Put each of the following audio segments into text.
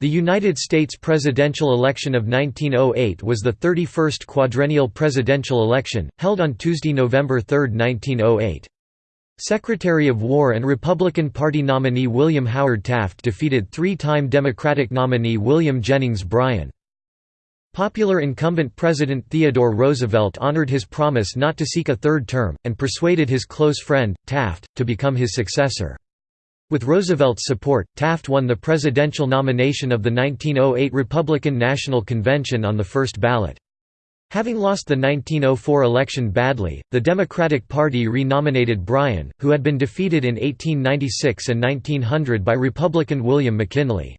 The United States presidential election of 1908 was the 31st quadrennial presidential election, held on Tuesday, November 3, 1908. Secretary of War and Republican Party nominee William Howard Taft defeated three-time Democratic nominee William Jennings Bryan. Popular incumbent President Theodore Roosevelt honored his promise not to seek a third term, and persuaded his close friend, Taft, to become his successor. With Roosevelt's support, Taft won the presidential nomination of the 1908 Republican National Convention on the first ballot. Having lost the 1904 election badly, the Democratic Party re-nominated Bryan, who had been defeated in 1896 and 1900 by Republican William McKinley.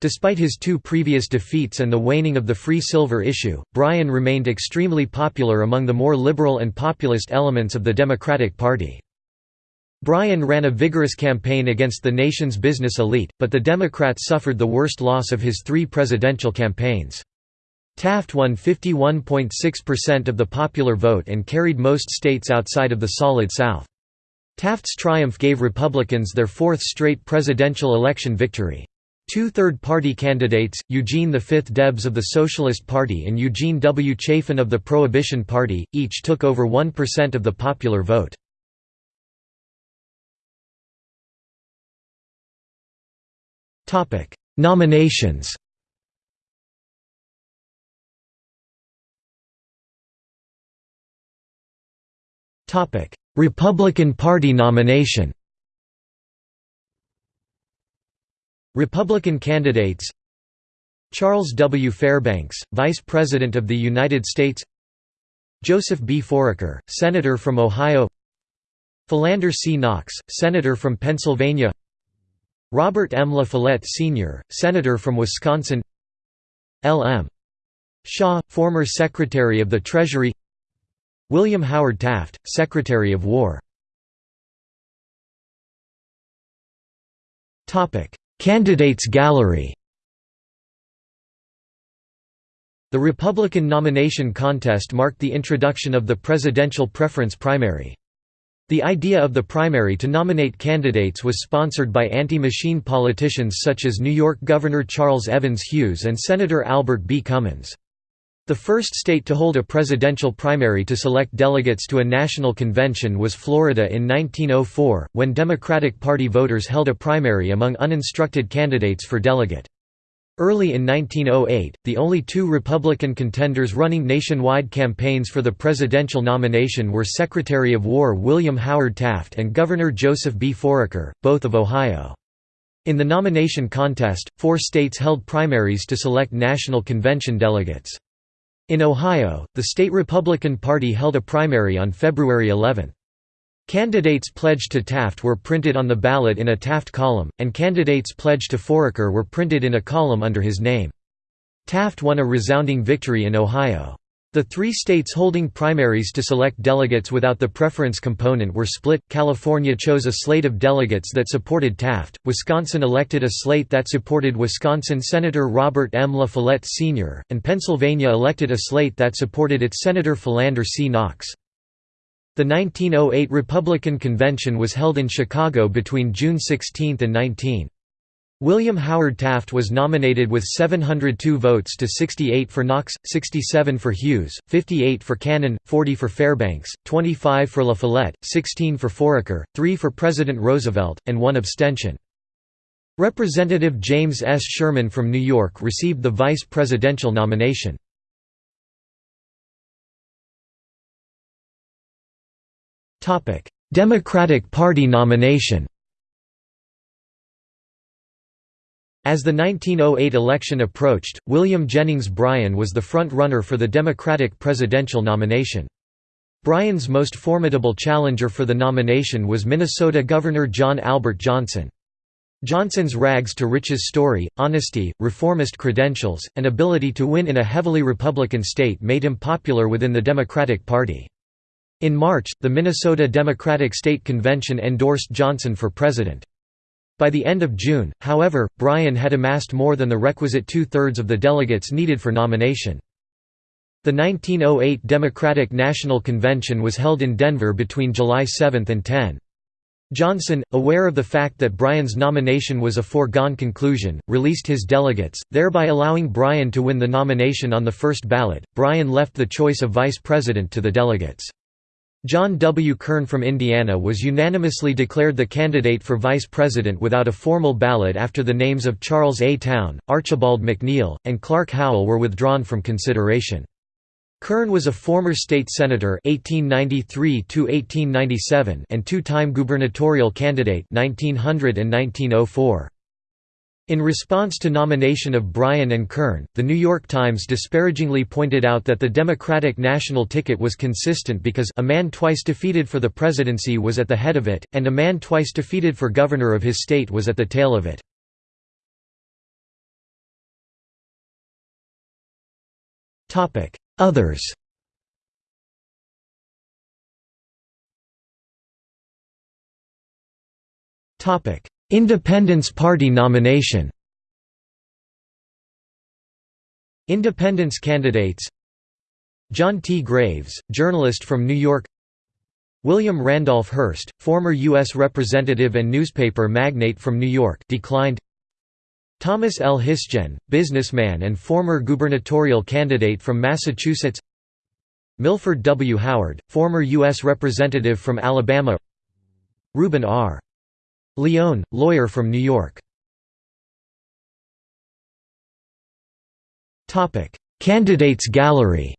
Despite his two previous defeats and the waning of the free silver issue, Bryan remained extremely popular among the more liberal and populist elements of the Democratic Party. Bryan ran a vigorous campaign against the nation's business elite, but the Democrats suffered the worst loss of his three presidential campaigns. Taft won 51.6% of the popular vote and carried most states outside of the Solid South. Taft's triumph gave Republicans their fourth straight presidential election victory. Two third-party candidates, Eugene V. Debs of the Socialist Party and Eugene W. Chafin of the Prohibition Party, each took over 1% of the popular vote. Topic: Nominations. Topic: Republican Party nomination. Republican candidates Charles W. Fairbanks, Vice President of the United States Joseph B. Foraker, Senator from Ohio Philander C. Knox, Senator from Pennsylvania Robert M. La Follette Sr., Senator from Wisconsin L. M. Shaw, former Secretary of the Treasury William Howard Taft, Secretary of War Candidates gallery The Republican nomination contest marked the introduction of the presidential preference primary. The idea of the primary to nominate candidates was sponsored by anti-machine politicians such as New York Governor Charles Evans Hughes and Senator Albert B. Cummins. The first state to hold a presidential primary to select delegates to a national convention was Florida in 1904, when Democratic Party voters held a primary among uninstructed candidates for delegate. Early in 1908, the only two Republican contenders running nationwide campaigns for the presidential nomination were Secretary of War William Howard Taft and Governor Joseph B. Foraker, both of Ohio. In the nomination contest, four states held primaries to select national convention delegates. In Ohio, the state Republican Party held a primary on February 11. Candidates pledged to Taft were printed on the ballot in a Taft column, and candidates pledged to Foraker were printed in a column under his name. Taft won a resounding victory in Ohio. The three states holding primaries to select delegates without the preference component were split. California chose a slate of delegates that supported Taft, Wisconsin elected a slate that supported Wisconsin Senator Robert M. La Follette Sr., and Pennsylvania elected a slate that supported its Senator Philander C. Knox. The 1908 Republican Convention was held in Chicago between June 16 and 19. William Howard Taft was nominated with 702 votes to 68 for Knox, 67 for Hughes, 58 for Cannon, 40 for Fairbanks, 25 for La Follette, 16 for Foraker, 3 for President Roosevelt, and 1 abstention. Representative James S. Sherman from New York received the vice presidential nomination. Democratic Party nomination As the 1908 election approached, William Jennings Bryan was the front-runner for the Democratic presidential nomination. Bryan's most formidable challenger for the nomination was Minnesota Governor John Albert Johnson. Johnson's rags-to-riches story, honesty, reformist credentials, and ability to win in a heavily Republican state made him popular within the Democratic Party. In March, the Minnesota Democratic State Convention endorsed Johnson for president. By the end of June, however, Bryan had amassed more than the requisite two-thirds of the delegates needed for nomination. The 1908 Democratic National Convention was held in Denver between July 7 and 10. Johnson, aware of the fact that Bryan's nomination was a foregone conclusion, released his delegates, thereby allowing Bryan to win the nomination on the first ballot. Bryan left the choice of vice president to the delegates. John W. Kern from Indiana was unanimously declared the candidate for vice president without a formal ballot after the names of Charles A. Towne, Archibald MacNeil, and Clark Howell were withdrawn from consideration. Kern was a former state senator 1893 and two-time gubernatorial candidate 1900 and 1904. In response to nomination of Bryan and Kern, The New York Times disparagingly pointed out that the Democratic national ticket was consistent because a man twice defeated for the presidency was at the head of it, and a man twice defeated for governor of his state was at the tail of it. Others Independence Party nomination Independence candidates John T. Graves, journalist from New York William Randolph Hearst, former U.S. representative and newspaper magnate from New York declined Thomas L. Hisgen, businessman and former gubernatorial candidate from Massachusetts Milford W. Howard, former U.S. representative from Alabama Reuben R. Leone, lawyer from New York Candidates gallery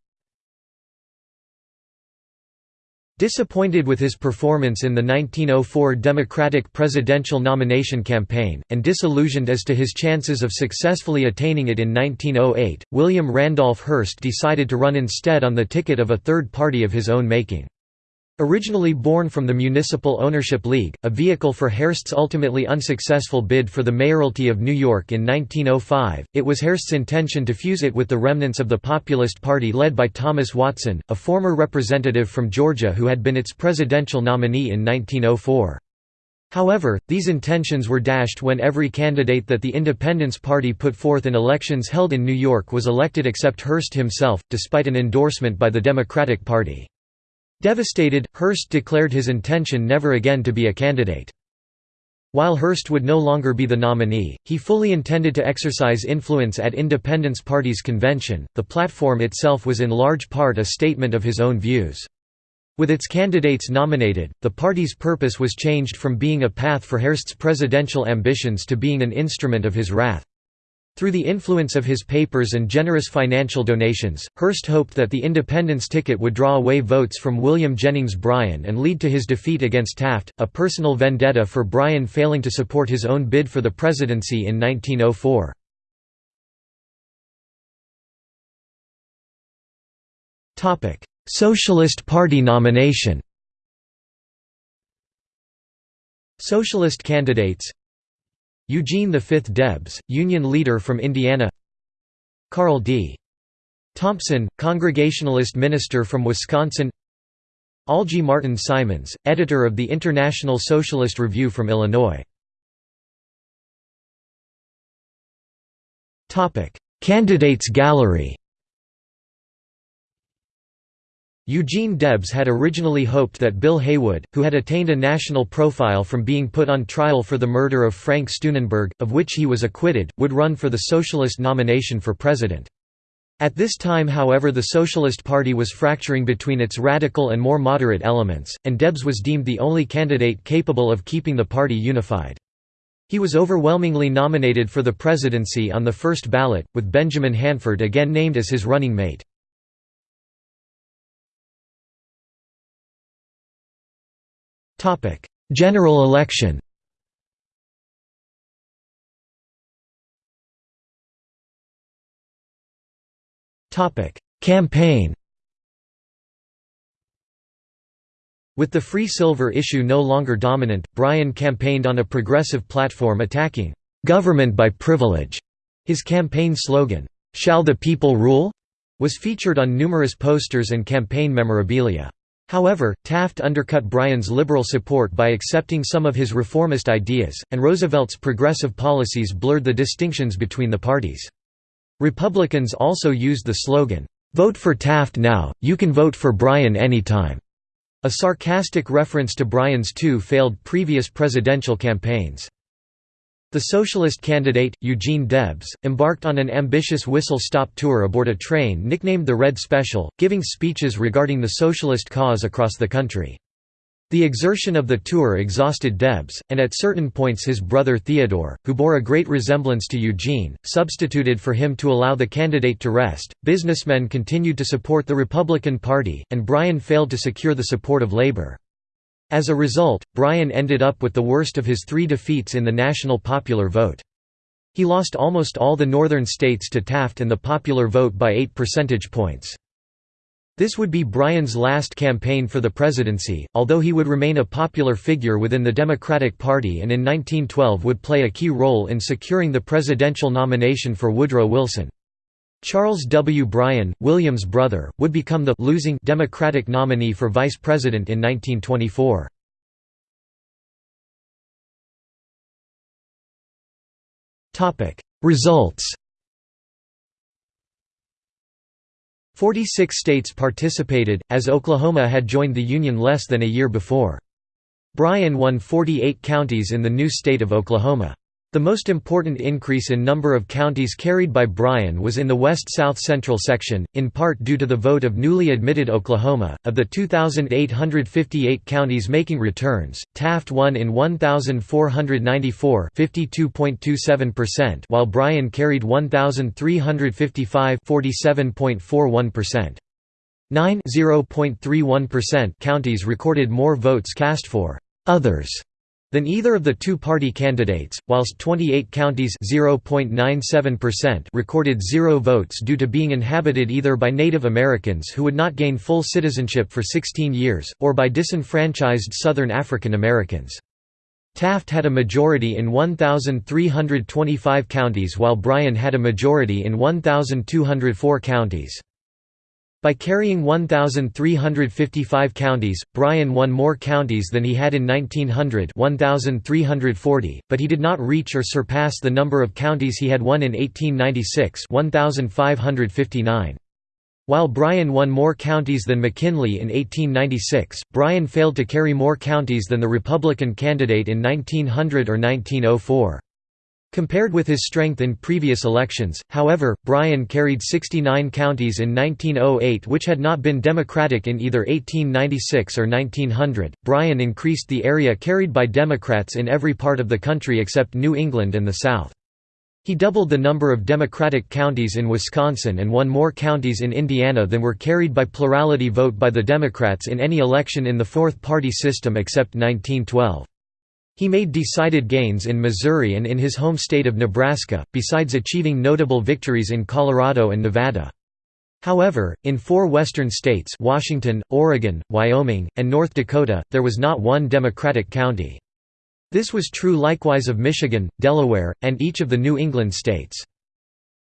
Disappointed with his performance in the 1904 Democratic presidential nomination campaign, and disillusioned as to his chances of successfully attaining it in 1908, William Randolph Hearst decided to run instead on the ticket of a third party of his own making. Originally born from the Municipal Ownership League, a vehicle for Hearst's ultimately unsuccessful bid for the mayoralty of New York in 1905, it was Hearst's intention to fuse it with the remnants of the Populist Party led by Thomas Watson, a former representative from Georgia who had been its presidential nominee in 1904. However, these intentions were dashed when every candidate that the Independence Party put forth in elections held in New York was elected except Hearst himself, despite an endorsement by the Democratic Party. Devastated, Hearst declared his intention never again to be a candidate. While Hearst would no longer be the nominee, he fully intended to exercise influence at Independence Party's convention. The platform itself was in large part a statement of his own views. With its candidates nominated, the party's purpose was changed from being a path for Hearst's presidential ambitions to being an instrument of his wrath. Through the influence of his papers and generous financial donations, Hearst hoped that the independence ticket would draw away votes from William Jennings Bryan and lead to his defeat against Taft, a personal vendetta for Bryan failing to support his own bid for the presidency in 1904. Socialist Party nomination Socialist candidates Eugene V. Debs, Union leader from Indiana Carl D. Thompson, Congregationalist minister from Wisconsin Algie Martin Simons, editor of the International Socialist Review from Illinois Candidates gallery Eugene Debs had originally hoped that Bill Haywood, who had attained a national profile from being put on trial for the murder of Frank Steunenberg, of which he was acquitted, would run for the Socialist nomination for president. At this time however the Socialist Party was fracturing between its radical and more moderate elements, and Debs was deemed the only candidate capable of keeping the party unified. He was overwhelmingly nominated for the presidency on the first ballot, with Benjamin Hanford again named as his running mate. Topic: General election. Topic: Campaign. With the free silver issue no longer dominant, Bryan campaigned on a progressive platform attacking government by privilege. His campaign slogan, "Shall the people rule?" was featured on numerous posters and campaign memorabilia. However, Taft undercut Bryan's liberal support by accepting some of his reformist ideas, and Roosevelt's progressive policies blurred the distinctions between the parties. Republicans also used the slogan, "'Vote for Taft now, you can vote for Bryan anytime' a sarcastic reference to Bryan's two failed previous presidential campaigns. The socialist candidate, Eugene Debs, embarked on an ambitious whistle-stop tour aboard a train nicknamed the Red Special, giving speeches regarding the socialist cause across the country. The exertion of the tour exhausted Debs, and at certain points his brother Theodore, who bore a great resemblance to Eugene, substituted for him to allow the candidate to rest. Businessmen continued to support the Republican Party, and Bryan failed to secure the support of Labor. As a result, Bryan ended up with the worst of his three defeats in the national popular vote. He lost almost all the northern states to Taft and the popular vote by 8 percentage points. This would be Bryan's last campaign for the presidency, although he would remain a popular figure within the Democratic Party and in 1912 would play a key role in securing the presidential nomination for Woodrow Wilson. Charles W. Bryan, William's brother, would become the losing Democratic nominee for vice president in 1924. Results 46 states participated, as Oklahoma had joined the Union less than a year before. Bryan won 48 counties in the new state of Oklahoma. The most important increase in number of counties carried by Bryan was in the west-south central section, in part due to the vote of newly admitted Oklahoma. Of the 2,858 counties making returns, Taft won in 1,494 (52.27%), while Bryan carried 1,355 (47.41%). 9 counties recorded more votes cast for others than either of the two-party candidates, whilst 28 counties recorded zero votes due to being inhabited either by Native Americans who would not gain full citizenship for 16 years, or by disenfranchised Southern African Americans. Taft had a majority in 1,325 counties while Bryan had a majority in 1,204 counties. By carrying 1,355 counties, Bryan won more counties than he had in 1900 1,340, but he did not reach or surpass the number of counties he had won in 1896 1,559. While Bryan won more counties than McKinley in 1896, Bryan failed to carry more counties than the Republican candidate in 1900 or 1904. Compared with his strength in previous elections, however, Bryan carried 69 counties in 1908 which had not been Democratic in either 1896 or 1900. Bryan increased the area carried by Democrats in every part of the country except New England and the South. He doubled the number of Democratic counties in Wisconsin and won more counties in Indiana than were carried by plurality vote by the Democrats in any election in the fourth-party system except 1912. He made decided gains in Missouri and in his home state of Nebraska, besides achieving notable victories in Colorado and Nevada. However, in four western states Washington, Oregon, Wyoming, and North Dakota, there was not one Democratic county. This was true likewise of Michigan, Delaware, and each of the New England states.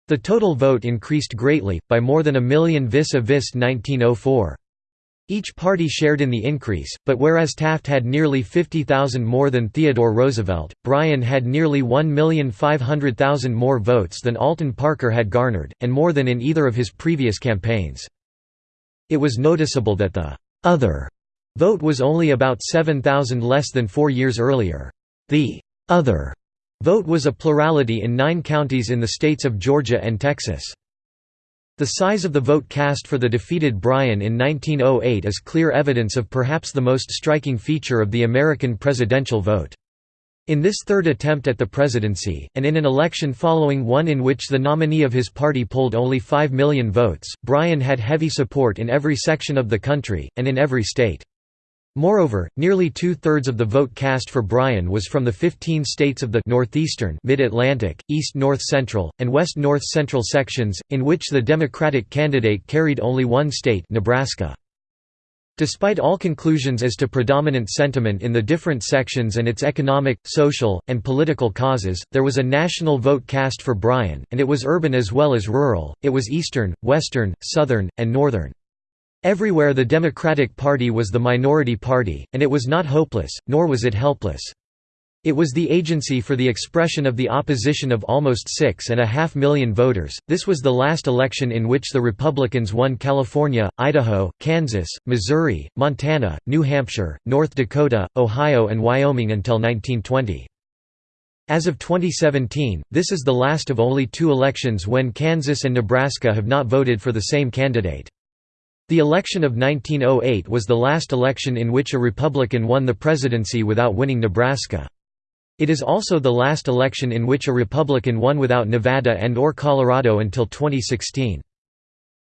The total vote increased greatly, by more than a million vis-a-vis 1904. Each party shared in the increase, but whereas Taft had nearly 50,000 more than Theodore Roosevelt, Bryan had nearly 1,500,000 more votes than Alton Parker had garnered, and more than in either of his previous campaigns. It was noticeable that the «other» vote was only about 7,000 less than four years earlier. The «other» vote was a plurality in nine counties in the states of Georgia and Texas. The size of the vote cast for the defeated Bryan in 1908 is clear evidence of perhaps the most striking feature of the American presidential vote. In this third attempt at the presidency, and in an election following one in which the nominee of his party polled only 5 million votes, Bryan had heavy support in every section of the country, and in every state. Moreover, nearly two-thirds of the vote cast for Bryan was from the 15 states of the Northeastern Mid-Atlantic, East-North Central, and West-North Central sections, in which the Democratic candidate carried only one state Nebraska. Despite all conclusions as to predominant sentiment in the different sections and its economic, social, and political causes, there was a national vote cast for Bryan, and it was urban as well as rural, it was eastern, western, southern, and northern. Everywhere the Democratic Party was the minority party, and it was not hopeless, nor was it helpless. It was the agency for the expression of the opposition of almost six and a half million voters. This was the last election in which the Republicans won California, Idaho, Kansas, Missouri, Montana, New Hampshire, North Dakota, Ohio, and Wyoming until 1920. As of 2017, this is the last of only two elections when Kansas and Nebraska have not voted for the same candidate. The election of 1908 was the last election in which a Republican won the presidency without winning Nebraska. It is also the last election in which a Republican won without Nevada and or Colorado until 2016.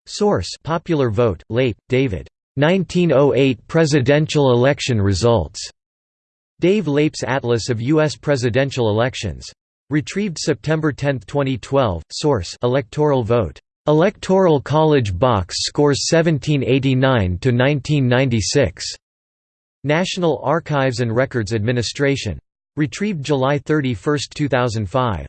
Source Popular Vote, Leip, David. 1908 presidential election results. Dave Leip's Atlas of U.S. presidential elections. Retrieved September 10, 2012. Source Electoral Vote. Electoral College Box scores 1789 to 1996. National Archives and Records Administration. Retrieved July 31, 2005.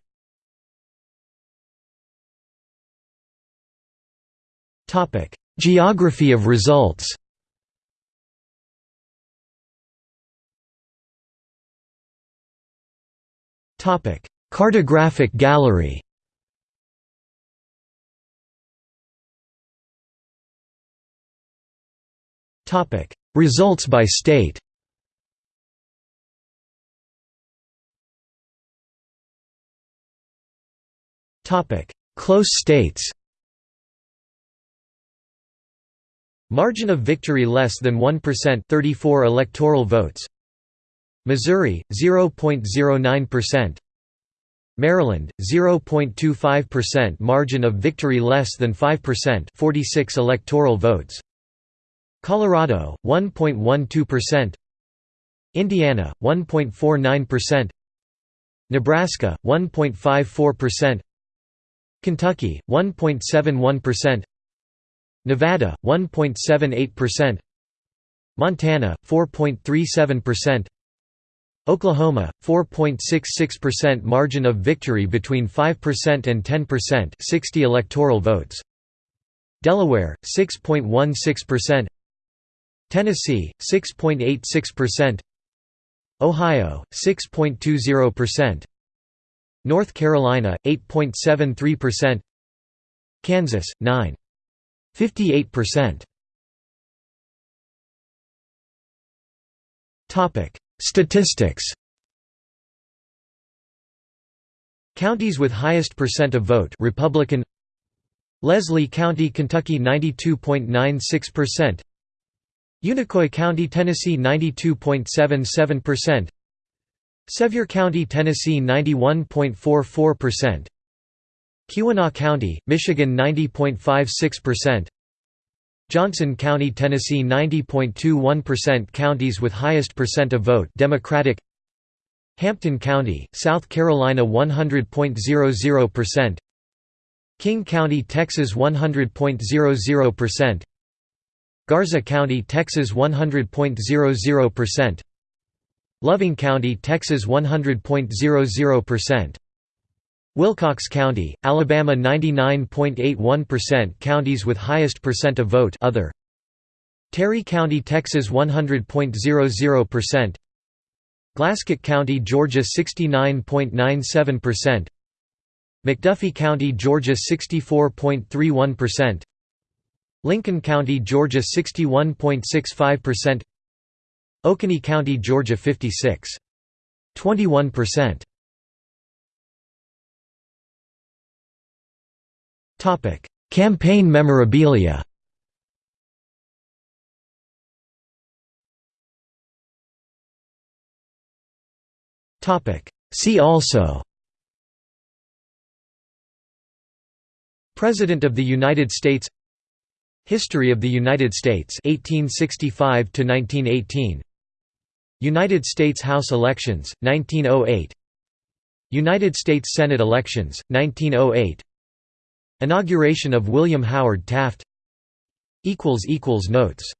Topic: Geography of results. Topic: Cartographic gallery. Results by state. Close states. Margin of victory less than 1% 34 electoral votes. Missouri 0.09%. Maryland 0.25% margin of victory less than 5% 46 electoral votes. Colorado 1.12%. Indiana 1.49%. Nebraska 1.54%. Kentucky 1.71% Nevada 1.78% Montana 4.37% Oklahoma 4.66% margin of victory between 5% and 10% 60 electoral votes Delaware 6.16% Tennessee 6.86% Ohio 6.20% North Carolina 8.73% Kansas 9.58% Topic. Statistics. Counties with highest percent of vote Republican. Leslie County, Kentucky 92.96% Unicoi County, Tennessee 92.77% Sevier County, Tennessee 91.44%. Keweenaw County, Michigan 90.56%. Johnson County, Tennessee 90.21% Counties with highest percent of vote Democratic Hampton County, South Carolina 100.00% King County, Texas 100.00% Garza County, Texas 100.00% Loving County, Texas 100.00%. Wilcox County, Alabama 99.81% Counties with highest percent of vote other. Terry County, Texas 100.00%. Glasscock County, Georgia 69.97%. McDuffie County, Georgia 64.31%. Lincoln County, Georgia 61.65%. Oconee County, Georgia 56. 21%. Topic: Campaign memorabilia. Topic: See also. President of the United States History of the United States 1865 to 1918 United States House elections, 1908 United States Senate elections, 1908 Inauguration of William Howard Taft. Equals equals Notes